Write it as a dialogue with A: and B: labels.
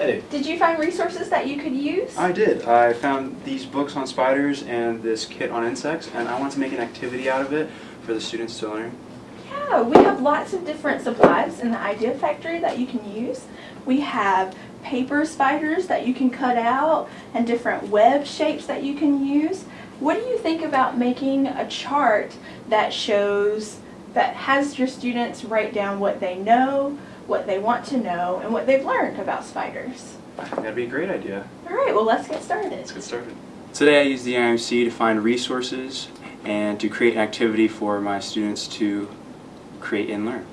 A: Hey.
B: Did you find resources that you could use?
C: I did. I found these books on spiders and this kit on insects, and I wanted to make an activity out of it for the students to learn.
B: Yeah, we have lots of different supplies in the Idea Factory that you can use. We have paper spiders that you can cut out and different web shapes that you can use. What do you think about making a chart that shows, that has your students write down what they know, what they want to know, and what they've learned about spiders?
C: That'd be a great idea.
B: All right, well, let's get started.
C: Let's get started. Today I use the IMC to find resources and to create an activity for my students to create and learn.